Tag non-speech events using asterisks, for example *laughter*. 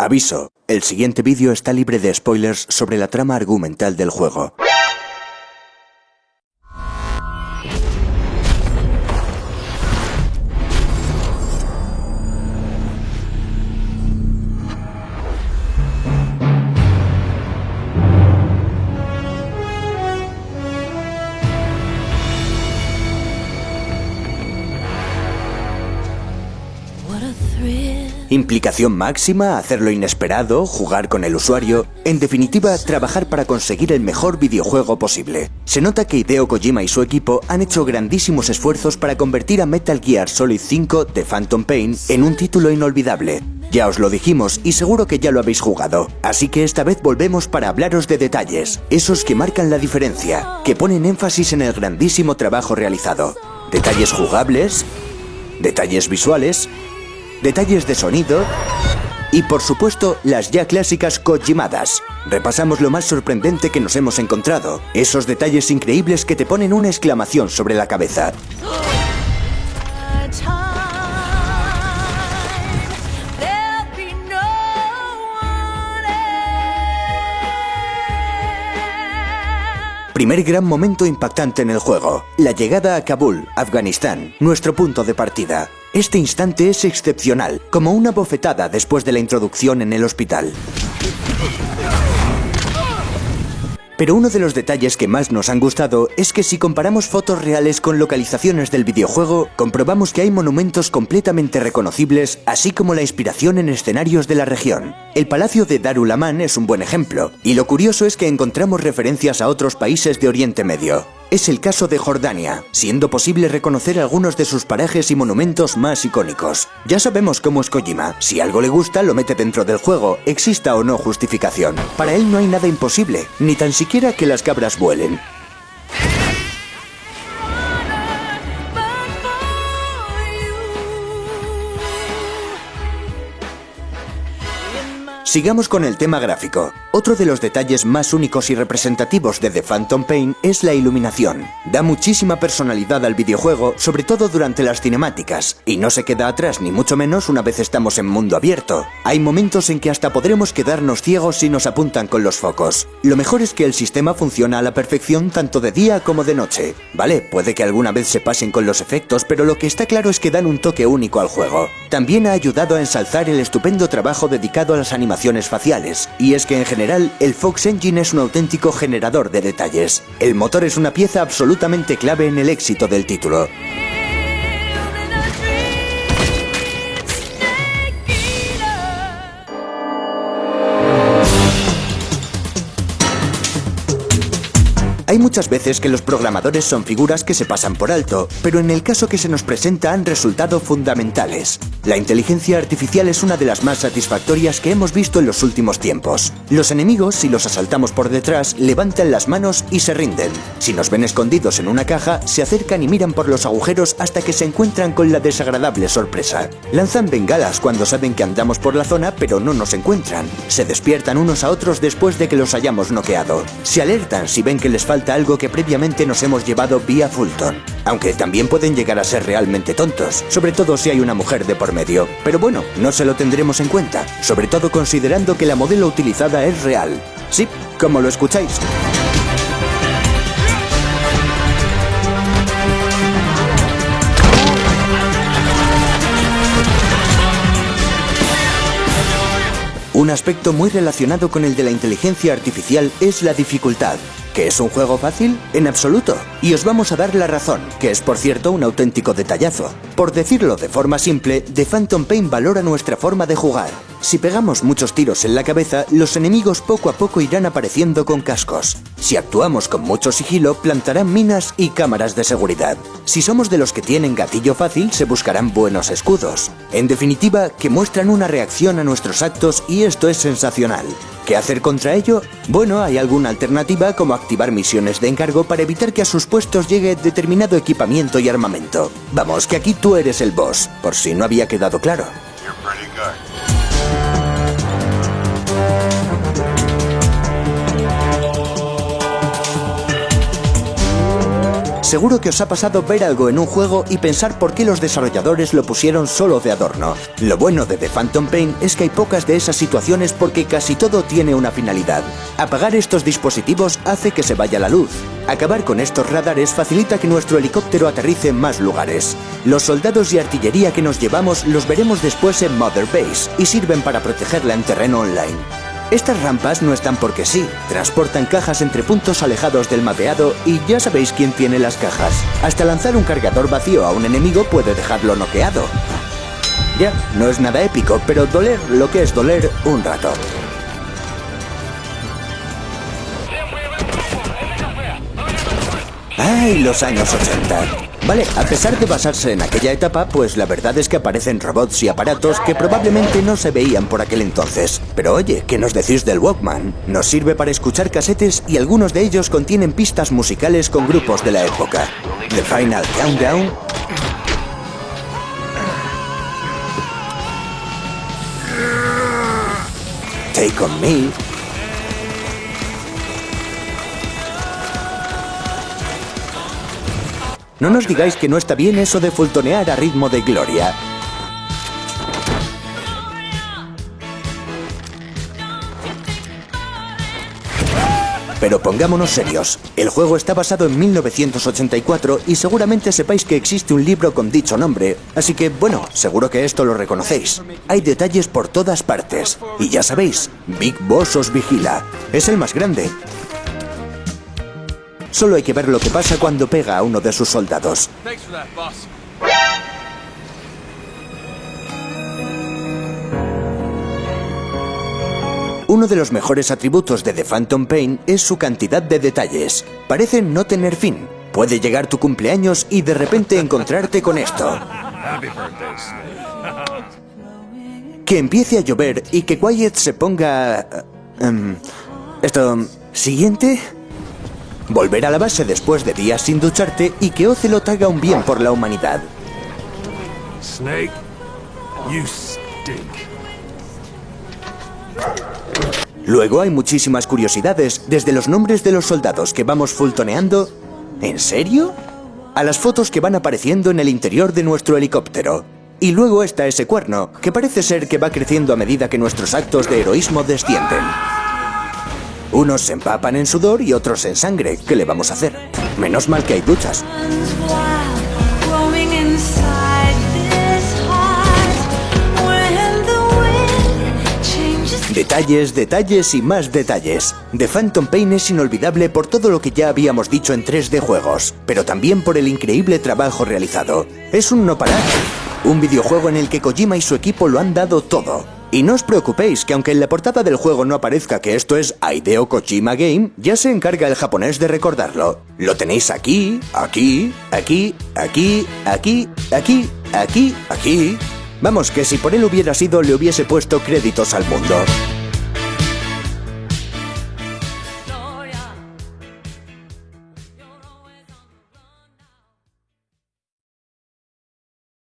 Aviso, el siguiente vídeo está libre de spoilers sobre la trama argumental del juego. Implicación máxima, hacer lo inesperado, jugar con el usuario, en definitiva, trabajar para conseguir el mejor videojuego posible. Se nota que Hideo Kojima y su equipo han hecho grandísimos esfuerzos para convertir a Metal Gear Solid 5 de Phantom Pain en un título inolvidable. Ya os lo dijimos y seguro que ya lo habéis jugado, así que esta vez volvemos para hablaros de detalles, esos que marcan la diferencia, que ponen énfasis en el grandísimo trabajo realizado. Detalles jugables, detalles visuales, detalles de sonido y por supuesto las ya clásicas Kojimadas. Repasamos lo más sorprendente que nos hemos encontrado, esos detalles increíbles que te ponen una exclamación sobre la cabeza. Primer gran momento impactante en el juego, la llegada a Kabul, Afganistán, nuestro punto de partida. Este instante es excepcional, como una bofetada después de la introducción en el hospital. Pero uno de los detalles que más nos han gustado es que si comparamos fotos reales con localizaciones del videojuego, comprobamos que hay monumentos completamente reconocibles, así como la inspiración en escenarios de la región. El Palacio de Darul Aman es un buen ejemplo, y lo curioso es que encontramos referencias a otros países de Oriente Medio. Es el caso de Jordania, siendo posible reconocer algunos de sus parajes y monumentos más icónicos. Ya sabemos cómo es Kojima, si algo le gusta lo mete dentro del juego, exista o no justificación. Para él no hay nada imposible, ni tan siquiera que las cabras vuelen. Sigamos con el tema gráfico. Otro de los detalles más únicos y representativos de The Phantom Pain es la iluminación. Da muchísima personalidad al videojuego, sobre todo durante las cinemáticas, y no se queda atrás ni mucho menos una vez estamos en mundo abierto. Hay momentos en que hasta podremos quedarnos ciegos si nos apuntan con los focos. Lo mejor es que el sistema funciona a la perfección tanto de día como de noche. Vale, puede que alguna vez se pasen con los efectos, pero lo que está claro es que dan un toque único al juego. También ha ayudado a ensalzar el estupendo trabajo dedicado a las animaciones faciales, y es que en general el Fox Engine es un auténtico generador de detalles. El motor es una pieza absolutamente clave en el éxito del título. Hay muchas veces que los programadores son figuras que se pasan por alto, pero en el caso que se nos presenta han resultado fundamentales. La inteligencia artificial es una de las más satisfactorias que hemos visto en los últimos tiempos. Los enemigos, si los asaltamos por detrás, levantan las manos y se rinden. Si nos ven escondidos en una caja, se acercan y miran por los agujeros hasta que se encuentran con la desagradable sorpresa. Lanzan bengalas cuando saben que andamos por la zona pero no nos encuentran. Se despiertan unos a otros después de que los hayamos noqueado. Se alertan si ven que les falta algo que previamente nos hemos llevado vía Fulton. Aunque también pueden llegar a ser realmente tontos, sobre todo si hay una mujer de por medio. Pero bueno, no se lo tendremos en cuenta, sobre todo considerando que la modelo utilizada es real. Sí, como lo escucháis. Un aspecto muy relacionado con el de la inteligencia artificial es la dificultad. ¿Que es un juego fácil? En absoluto. Y os vamos a dar la razón, que es por cierto un auténtico detallazo. Por decirlo de forma simple, The Phantom Pain valora nuestra forma de jugar. Si pegamos muchos tiros en la cabeza, los enemigos poco a poco irán apareciendo con cascos. Si actuamos con mucho sigilo, plantarán minas y cámaras de seguridad. Si somos de los que tienen gatillo fácil, se buscarán buenos escudos. En definitiva, que muestran una reacción a nuestros actos y esto es sensacional. ¿Qué hacer contra ello? Bueno, hay alguna alternativa como activar misiones de encargo para evitar que a sus puestos llegue determinado equipamiento y armamento. Vamos, que aquí tú eres el boss, por si no había quedado claro. Seguro que os ha pasado ver algo en un juego y pensar por qué los desarrolladores lo pusieron solo de adorno. Lo bueno de The Phantom Pain es que hay pocas de esas situaciones porque casi todo tiene una finalidad. Apagar estos dispositivos hace que se vaya la luz. Acabar con estos radares facilita que nuestro helicóptero aterrice en más lugares. Los soldados y artillería que nos llevamos los veremos después en Mother Base y sirven para protegerla en terreno online. Estas rampas no están porque sí, transportan cajas entre puntos alejados del mapeado y ya sabéis quién tiene las cajas. Hasta lanzar un cargador vacío a un enemigo puede dejarlo noqueado. Ya, no es nada épico, pero doler lo que es doler un rato. ¡Ay, los años 80! Vale, a pesar de basarse en aquella etapa, pues la verdad es que aparecen robots y aparatos que probablemente no se veían por aquel entonces. Pero oye, ¿qué nos decís del Walkman? Nos sirve para escuchar casetes y algunos de ellos contienen pistas musicales con grupos de la época. The Final Countdown, Take On Me, No nos digáis que no está bien eso de fultonear a ritmo de gloria. Pero pongámonos serios, el juego está basado en 1984 y seguramente sepáis que existe un libro con dicho nombre, así que bueno, seguro que esto lo reconocéis. Hay detalles por todas partes, y ya sabéis, Big Boss os vigila, es el más grande, Solo hay que ver lo que pasa cuando pega a uno de sus soldados. Uno de los mejores atributos de The Phantom Pain es su cantidad de detalles. Parecen no tener fin. Puede llegar tu cumpleaños y de repente *laughs* encontrarte con esto. Que empiece a llover y que Quiet se ponga... Em, esto... ¿Siguiente? Volver a la base después de días sin ducharte y que Ocelot haga un bien por la humanidad. Snake, you stink. Luego hay muchísimas curiosidades, desde los nombres de los soldados que vamos fultoneando. ¿En serio? A las fotos que van apareciendo en el interior de nuestro helicóptero. Y luego está ese cuerno, que parece ser que va creciendo a medida que nuestros actos de heroísmo descienden. Unos se empapan en sudor y otros en sangre. ¿Qué le vamos a hacer? Menos mal que hay duchas. Detalles, detalles y más detalles. The Phantom Pain es inolvidable por todo lo que ya habíamos dicho en 3D juegos, pero también por el increíble trabajo realizado. Es un no parar. Un videojuego en el que Kojima y su equipo lo han dado todo. Y no os preocupéis que aunque en la portada del juego no aparezca que esto es Aideo Kojima Game, ya se encarga el japonés de recordarlo. Lo tenéis aquí, aquí, aquí, aquí, aquí, aquí, aquí, aquí. Vamos, que si por él hubiera sido le hubiese puesto créditos al mundo.